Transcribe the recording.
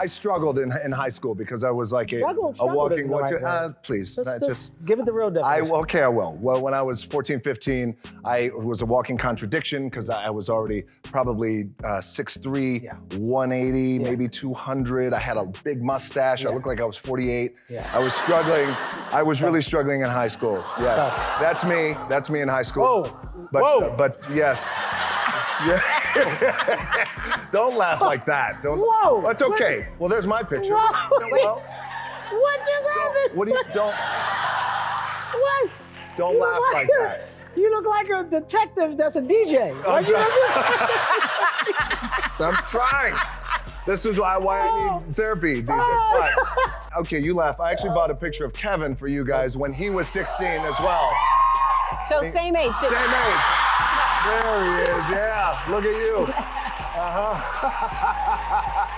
I struggled in, in high school because I was like a, a walking. what- right uh, please, Let's that just give it the real I okay, I will. Well, when I was 14, 15, I was a walking contradiction because I I was already probably uh, 6'3", Yeah. 180, maybe 200. I had a big mustache. I looked like I was 48. Yeah. I was struggling. I was really struggling in high school. Yeah, that's me. That's me in high school. Whoa. But, Whoa. But yes. Yeah. Don't laugh like that. Don't. Whoa. That's okay. Well, there's my picture. Whoa. Well, what just happened? what do you don't What? don't You laugh look like that. You look like a detective that's a DJ. Oh, like, you know- I'm trying. This is why, why I need oh. therapy. these days. But- okay, you laugh. I actually bought a picture of Kevin for you guys when he was 16 as well. So same age. Same age. There he is. Yeah. Look at you. Uh-huh.